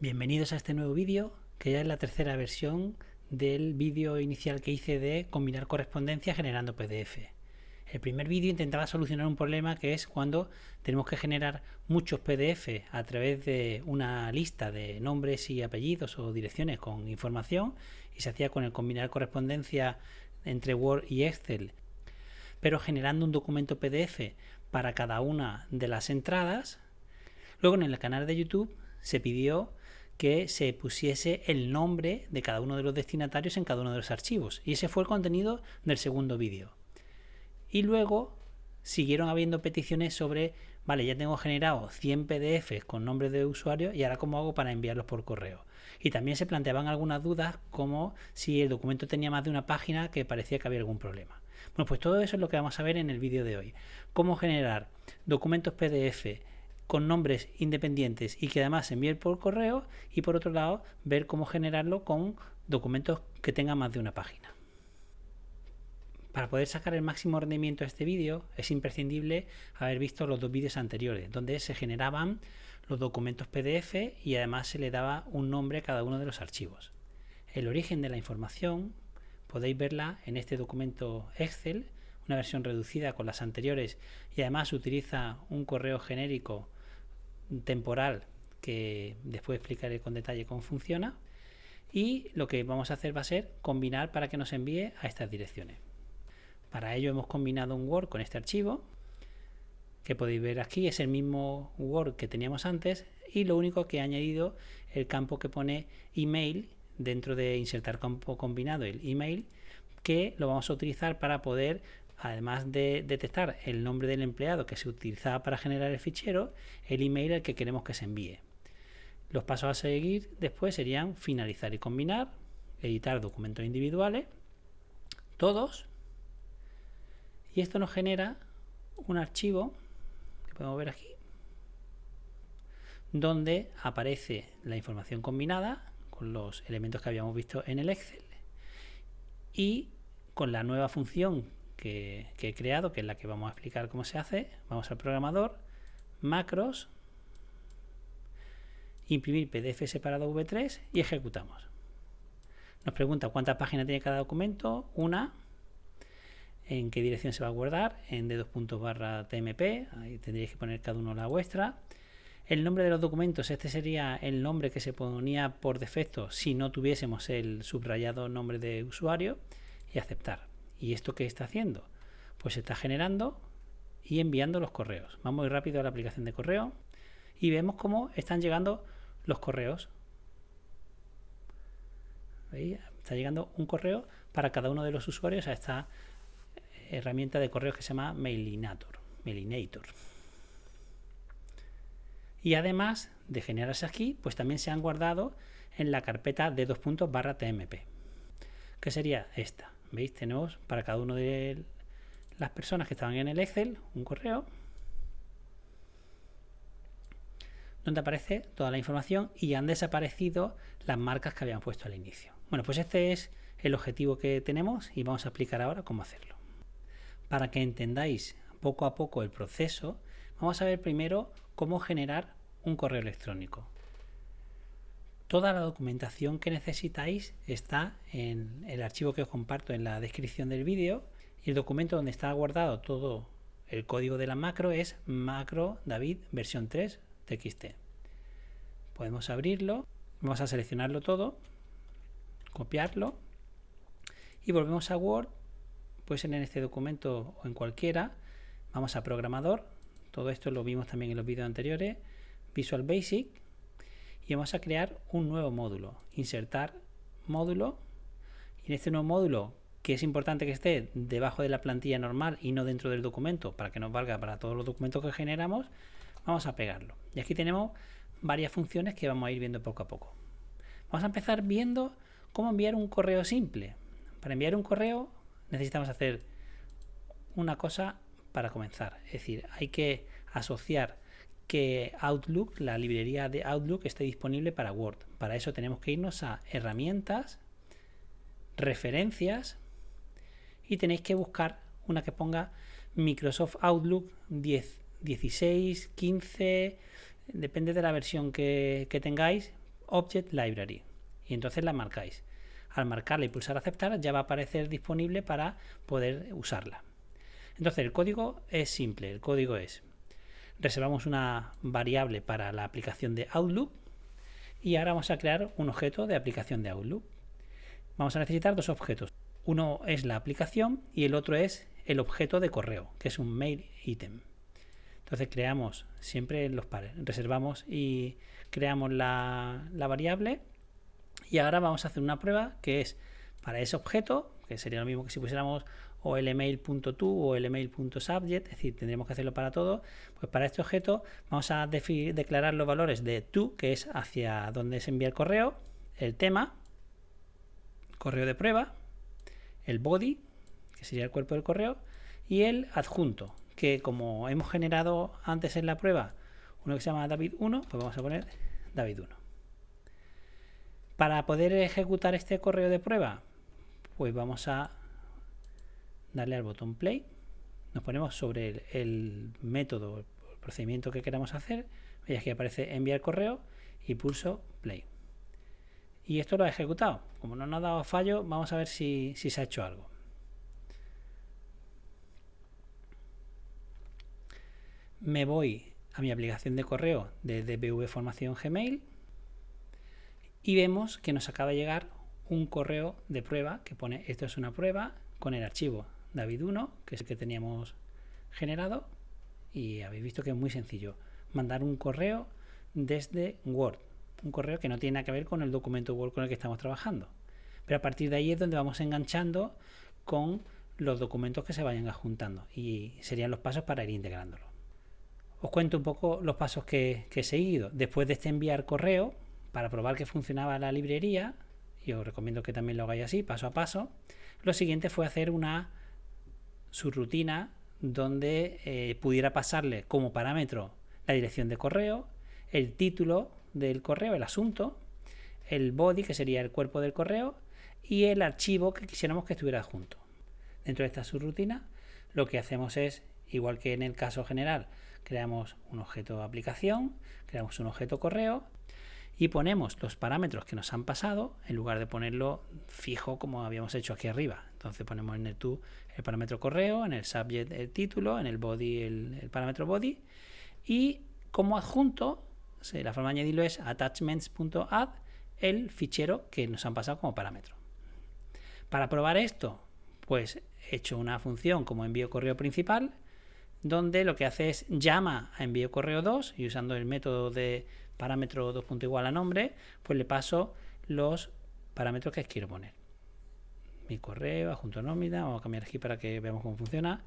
Bienvenidos a este nuevo vídeo, que ya es la tercera versión del vídeo inicial que hice de combinar correspondencia generando PDF. El primer vídeo intentaba solucionar un problema que es cuando tenemos que generar muchos PDF a través de una lista de nombres y apellidos o direcciones con información y se hacía con el combinar correspondencia entre Word y Excel, pero generando un documento PDF para cada una de las entradas. Luego en el canal de YouTube se pidió que se pusiese el nombre de cada uno de los destinatarios en cada uno de los archivos. Y ese fue el contenido del segundo vídeo. Y luego siguieron habiendo peticiones sobre, vale, ya tengo generado 100 PDFs con nombres de usuario y ahora cómo hago para enviarlos por correo. Y también se planteaban algunas dudas como si el documento tenía más de una página que parecía que había algún problema. Bueno, pues todo eso es lo que vamos a ver en el vídeo de hoy. Cómo generar documentos PDF con nombres independientes y que además se envíen por correo y por otro lado ver cómo generarlo con documentos que tengan más de una página. Para poder sacar el máximo rendimiento de este vídeo es imprescindible haber visto los dos vídeos anteriores donde se generaban los documentos PDF y además se le daba un nombre a cada uno de los archivos. El origen de la información podéis verla en este documento Excel, una versión reducida con las anteriores y además utiliza un correo genérico temporal que después explicaré con detalle cómo funciona y lo que vamos a hacer va a ser combinar para que nos envíe a estas direcciones. Para ello hemos combinado un Word con este archivo que podéis ver aquí es el mismo Word que teníamos antes y lo único que he añadido el campo que pone email dentro de insertar campo combinado el email que lo vamos a utilizar para poder además de detectar el nombre del empleado que se utilizaba para generar el fichero, el email al que queremos que se envíe. Los pasos a seguir después serían finalizar y combinar, editar documentos individuales, todos, y esto nos genera un archivo que podemos ver aquí, donde aparece la información combinada con los elementos que habíamos visto en el Excel y con la nueva función que, he creado, que es la que vamos a explicar cómo se hace. Vamos al programador, macros, imprimir PDF separado V3 y ejecutamos. Nos pregunta cuántas páginas tiene cada documento, una, en qué dirección se va a guardar, en d barra tmp, ahí tendréis que poner cada uno la vuestra. El nombre de los documentos, este sería el nombre que se ponía por defecto si no tuviésemos el subrayado nombre de usuario y aceptar. ¿Y esto qué está haciendo? Pues está generando y enviando los correos. Vamos muy rápido a la aplicación de correo y vemos cómo están llegando los correos. Está llegando un correo para cada uno de los usuarios a esta herramienta de correos que se llama Mailinator. Mailinator. Y además de generarse aquí, pues también se han guardado en la carpeta de dos puntos barra tmp, que sería esta. ¿Veis? Tenemos para cada uno de las personas que estaban en el Excel un correo donde aparece toda la información y han desaparecido las marcas que habían puesto al inicio. Bueno, pues este es el objetivo que tenemos y vamos a explicar ahora cómo hacerlo. Para que entendáis poco a poco el proceso, vamos a ver primero cómo generar un correo electrónico. Toda la documentación que necesitáis está en el archivo que os comparto en la descripción del vídeo y el documento donde está guardado todo el código de la macro es macro david versión 3 txt. Podemos abrirlo, vamos a seleccionarlo todo, copiarlo y volvemos a Word, puede ser en este documento o en cualquiera, vamos a programador, todo esto lo vimos también en los vídeos anteriores, Visual Basic y vamos a crear un nuevo módulo. Insertar módulo. Y en este nuevo módulo, que es importante que esté debajo de la plantilla normal y no dentro del documento para que nos valga para todos los documentos que generamos, vamos a pegarlo. Y aquí tenemos varias funciones que vamos a ir viendo poco a poco. Vamos a empezar viendo cómo enviar un correo simple. Para enviar un correo necesitamos hacer una cosa para comenzar. Es decir, hay que asociar que Outlook, la librería de Outlook, esté disponible para Word. Para eso tenemos que irnos a herramientas, referencias y tenéis que buscar una que ponga Microsoft Outlook 10, 16, 15, depende de la versión que, tengáis Object Library y entonces la marcáis. Al marcarla y pulsar aceptar ya va a aparecer disponible para poder usarla. Entonces el código es simple, el código es reservamos una variable para la aplicación de Outlook y ahora vamos a crear un objeto de aplicación de Outlook. Vamos a necesitar dos objetos. Uno es la aplicación y el otro es el objeto de correo, que es un mail item. Entonces creamos siempre los pares, reservamos y creamos la, variable y ahora vamos a hacer una prueba que es para ese objeto, que sería lo mismo que si pusiéramos o el email.to o el email.subject, es decir, tendríamos que hacerlo para todo, pues para este objeto vamos a declarar los valores de to, que es hacia donde se envía el correo, el tema, correo de prueba, el body, que sería el cuerpo del correo, y el adjunto, que como hemos generado antes en la prueba uno que se llama David1, pues vamos a poner David1. Para poder ejecutar este correo de prueba, pues vamos a darle al botón play. Nos ponemos sobre el, método, el procedimiento que queramos hacer. Veis que aparece enviar correo y pulso play. Y esto lo ha ejecutado. Como no nos ha dado fallo, vamos a ver si, se ha hecho algo. Me voy a mi aplicación de correo de DBV Formación Gmail y vemos que nos acaba de llegar un correo de prueba que pone esto es una prueba con el archivo David1, que es el que teníamos generado y habéis visto que es muy sencillo mandar un correo desde Word un correo que no tiene nada que ver con el documento Word con el que estamos trabajando. Pero a partir de ahí es donde vamos enganchando con los documentos que se vayan adjuntando y serían los pasos para ir integrándolo. Os cuento un poco los pasos que, que he seguido. Después de este enviar correo, para probar que funcionaba la librería, y os recomiendo que también lo hagáis así, paso a paso, lo siguiente fue hacer una subrutina donde eh, pudiera pasarle como parámetro la dirección de correo, el título del correo, el asunto, el body, que sería el cuerpo del correo, y el archivo que quisiéramos que estuviera junto. Dentro de esta subrutina, lo que hacemos es, igual que en el caso general, creamos un objeto aplicación, creamos un objeto correo y ponemos los parámetros que nos han pasado en lugar de ponerlo fijo como habíamos hecho aquí arriba. Entonces ponemos en el to el parámetro correo, en el subject el título, en el body el, parámetro body y como adjunto la forma de añadirlo es attachments.add el fichero que nos han pasado como parámetro. Para probar esto, pues he hecho una función como envío correo principal, donde lo que hace es llama a envío correo 2 y usando el método de parámetro 2. igual a nombre, pues le paso los parámetros que quiero poner. Mi correo, adjunto nómina, vamos a cambiar aquí para que veamos cómo funciona.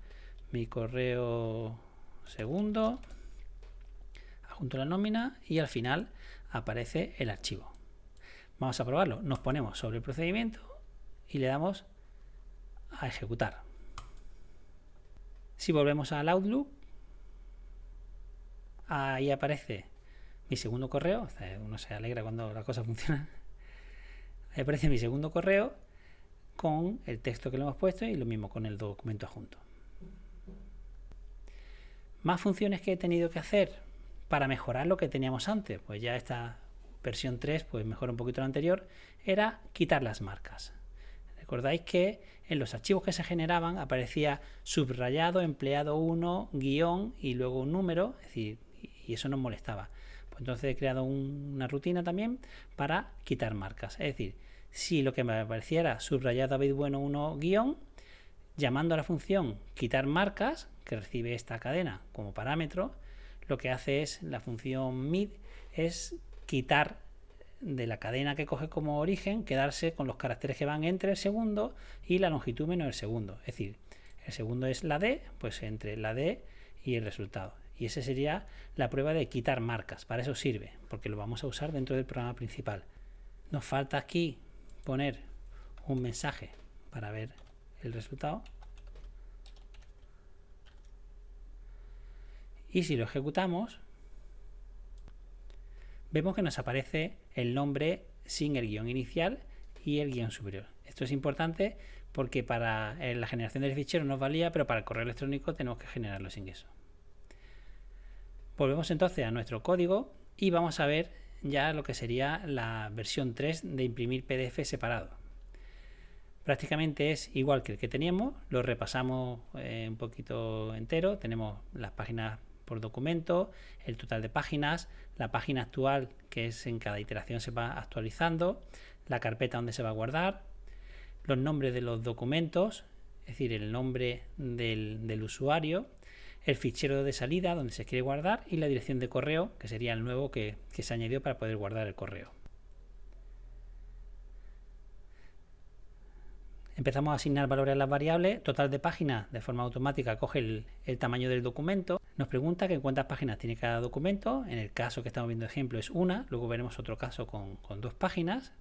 Mi correo segundo, junto a la nómina y al final aparece el archivo. Vamos a probarlo. Nos ponemos sobre el procedimiento y le damos a ejecutar. Si volvemos al Outlook, ahí aparece mi segundo correo. Uno se alegra cuando la cosa funciona. Ahí aparece mi segundo correo con el texto que le hemos puesto y lo mismo con el documento adjunto. Más funciones que he tenido que hacer para mejorar lo que teníamos antes. Pues ya esta versión 3 pues mejora un poquito la anterior, era quitar las marcas. Recordáis que en los archivos que se generaban aparecía subrayado, empleado 1, guion y luego un número, es decir, y eso nos molestaba. Pues entonces he creado una rutina también para quitar marcas. Es decir, si lo que me apareciera subrayado David Bueno 1 guion, llamando a la función quitar marcas, que recibe esta cadena como parámetro, lo que hace es la función mid es quitar de la cadena que coge como origen, quedarse con los caracteres que van entre el segundo y la longitud menos el segundo. Es decir, el segundo es la D, pues entre la D y el resultado. Y esa sería la prueba de quitar marcas. Para eso sirve, porque lo vamos a usar dentro del programa principal. Nos falta aquí poner un mensaje para ver el resultado. y si lo ejecutamos vemos que nos aparece el nombre sin el guion inicial y el guion superior. Esto es importante porque para eh, la generación del fichero nos valía, pero para el correo electrónico tenemos que generarlo sin eso. Volvemos entonces a nuestro código y vamos a ver ya lo que sería la versión 3 de imprimir PDF separado. Prácticamente es igual que el que teníamos, lo repasamos eh, un poquito entero, tenemos las páginas por documento, el total de páginas, la página actual que es en cada iteración se va actualizando, la carpeta donde se va a guardar, los nombres de los documentos, es decir, el nombre del, usuario, el fichero de salida donde se quiere guardar y la dirección de correo, que sería el nuevo que, que se añadió para poder guardar el correo. Empezamos a asignar valores a las variables, total de páginas de forma automática coge el, tamaño del documento, nos pregunta que cuántas páginas tiene cada documento, en el caso que estamos viendo ejemplo es una, luego veremos otro caso con, con dos páginas,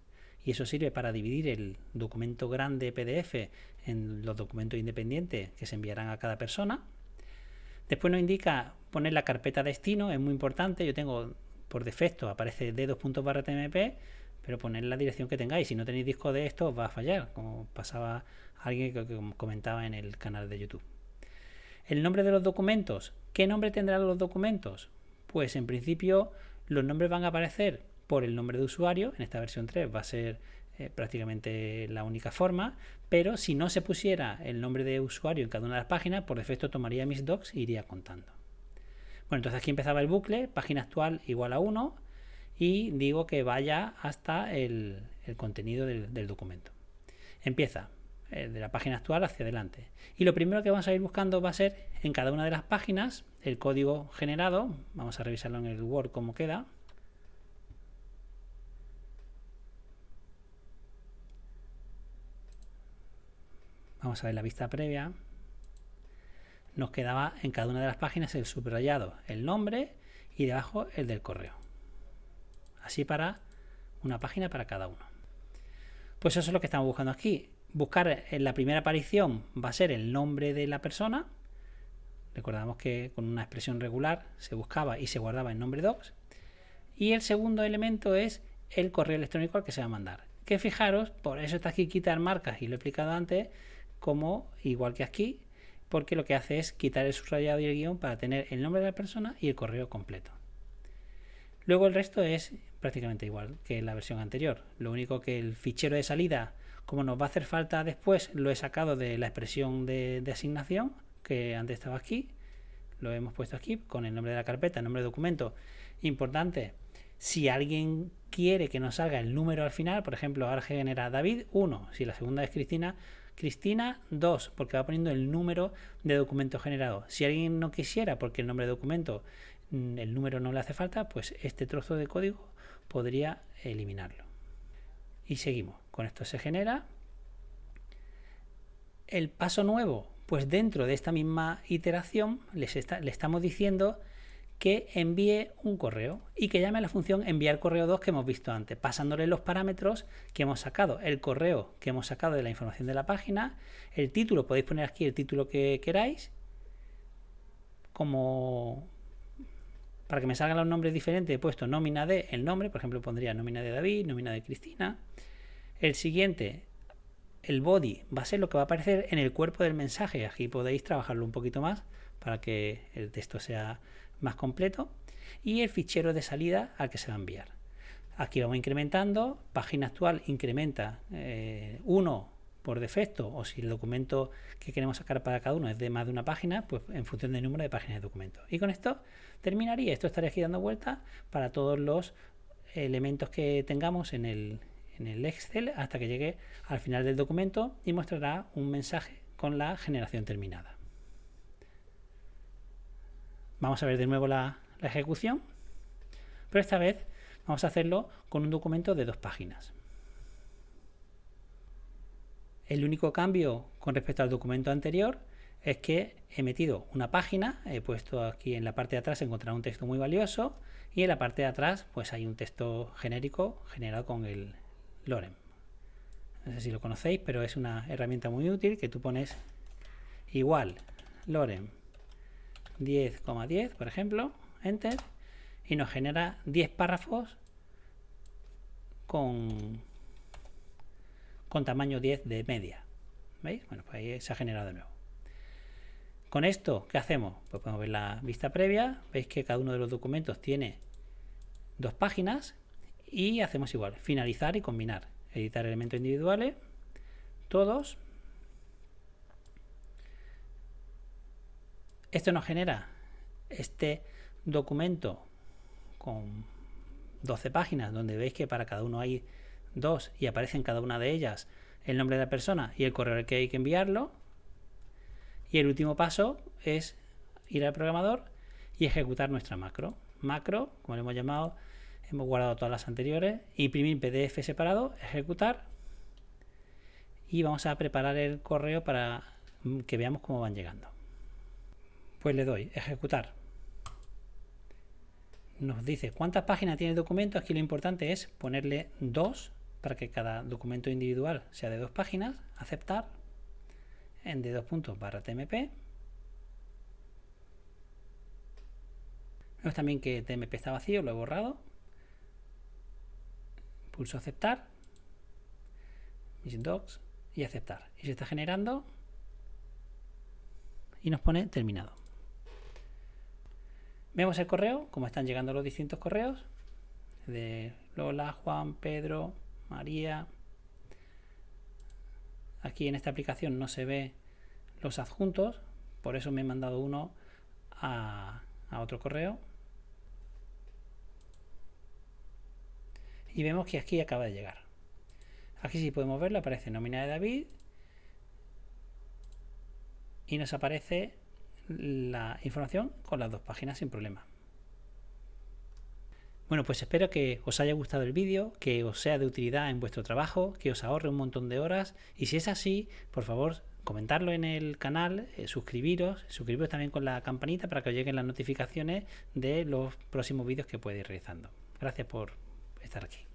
y eso sirve para dividir el documento grande PDF en los documentos independientes que se enviarán a cada persona. Después nos indica poner la carpeta destino, es muy importante, yo tengo por defecto aparece d2.tmp, pero poner la dirección que tengáis. Si no tenéis disco de esto, os va a fallar, como pasaba alguien que comentaba en el canal de YouTube. El nombre de los documentos. ¿Qué nombre tendrán los documentos? Pues en principio los nombres van a aparecer por el nombre de usuario. En esta versión 3 va a ser eh, prácticamente la única forma, pero si no se pusiera el nombre de usuario en cada una de las páginas, por defecto tomaría mis docs e iría contando. Bueno, entonces aquí empezaba el bucle, página actual igual a 1, y digo que vaya hasta el, contenido del, documento. Empieza eh, de la página actual hacia adelante. Y lo primero que vamos a ir buscando va a ser en cada una de las páginas el código generado. Vamos a revisarlo en el Word cómo queda. Vamos a ver la vista previa. Nos quedaba en cada una de las páginas el subrayado, el nombre y debajo el del correo. Así para una página para cada uno. Pues eso es lo que estamos buscando aquí. Buscar en la primera aparición va a ser el nombre de la persona. Recordamos que con una expresión regular se buscaba y se guardaba el nombre docs. Y el segundo elemento es el correo electrónico al que se va a mandar. Que fijaros, por eso está aquí quitar marcas y lo he explicado antes, como igual que aquí, porque lo que hace es quitar el subrayado y el guion para tener el nombre de la persona y el correo completo. Luego el resto es prácticamente igual que la versión anterior. Lo único que el fichero de salida, como nos va a hacer falta después, lo he sacado de la expresión de, asignación, que antes estaba aquí. Lo hemos puesto aquí con el nombre de la carpeta, el nombre de documento. Importante, si alguien quiere que nos salga el número al final, por ejemplo, ahora genera David 1, si la segunda es Cristina, Cristina 2, porque va poniendo el número de documento generado. Si alguien no quisiera, porque el nombre de documento Mm, el número no le hace falta, pues este trozo de código podría eliminarlo. Y seguimos. Con esto se genera. El paso nuevo, pues dentro de esta misma iteración les le estamos diciendo que envíe un correo y que llame a la función enviar correo 2 que hemos visto antes, pasándole los parámetros que hemos sacado, el correo que hemos sacado de la información de la página, el título, podéis poner aquí el título que queráis, como para que me salgan los nombres diferentes he puesto nómina de el nombre, por ejemplo pondría nómina de David, nómina de Cristina. El siguiente, el body, va a ser lo que va a aparecer en el cuerpo del mensaje. Aquí podéis trabajarlo un poquito más para que el texto sea más completo. Y el fichero de salida al que se va a enviar. Aquí vamos incrementando, página actual incrementa 1 eh, por defecto o si el documento que queremos sacar para cada uno es de más de una página, pues en función del número de páginas de documento. Y con esto terminaría. Esto estaría aquí dando vuelta para todos los elementos que tengamos en el, en el Excel hasta que llegue al final del documento y mostrará un mensaje con la generación terminada. Vamos a ver de nuevo la, ejecución, pero esta vez vamos a hacerlo con un documento de dos páginas. El único cambio con respecto al documento anterior es que he metido una página, he puesto aquí en la parte de atrás encontrar un texto muy valioso y en la parte de atrás pues hay un texto genérico generado con el lorem. No sé si lo conocéis, pero es una herramienta muy útil que tú pones igual lorem 10,10 por ejemplo, enter y nos genera 10 párrafos con con tamaño 10 de media. ¿Veis? Bueno, pues ahí se ha generado de nuevo. Con esto, ¿qué hacemos? Pues podemos ver la vista previa. Veis que cada uno de los documentos tiene dos páginas. y hacemos igual, finalizar y combinar, editar elementos individuales, todos. Esto nos genera este documento con 12 páginas donde veis que para cada uno hay dos y aparece en cada una de ellas el nombre de la persona y el correo al que hay que enviarlo. Y el último paso es ir al programador y ejecutar nuestra macro. Macro, como le hemos llamado, hemos guardado todas las anteriores, imprimir PDF separado, ejecutar y vamos a preparar el correo para que veamos cómo van llegando. Pues le doy ejecutar. Nos dice cuántas páginas tiene el documento. Aquí lo importante es ponerle dos para que cada documento individual sea de dos páginas. Aceptar en de dos puntos barra TMP. Vemos también que TMP está vacío, lo he borrado. Pulso aceptar. Mis docs y aceptar. Y se está generando y nos pone terminado. Vemos el correo, como están llegando los distintos correos de Lola, Juan, Pedro, María. Aquí en esta aplicación no se ve los adjuntos, por eso me he mandado uno a, a otro correo. Y vemos que aquí acaba de llegar. Aquí si podemos verlo, aparece nómina de David y nos aparece la información con las dos páginas sin problema. Bueno, pues espero que os haya gustado el vídeo, que os sea de utilidad en vuestro trabajo, que os ahorre un montón de horas y si es así, por favor, comentarlo en el canal, eh, suscribiros, suscribiros también con la campanita para que os lleguen las notificaciones de los próximos vídeos que puedo ir realizando. Gracias por estar aquí.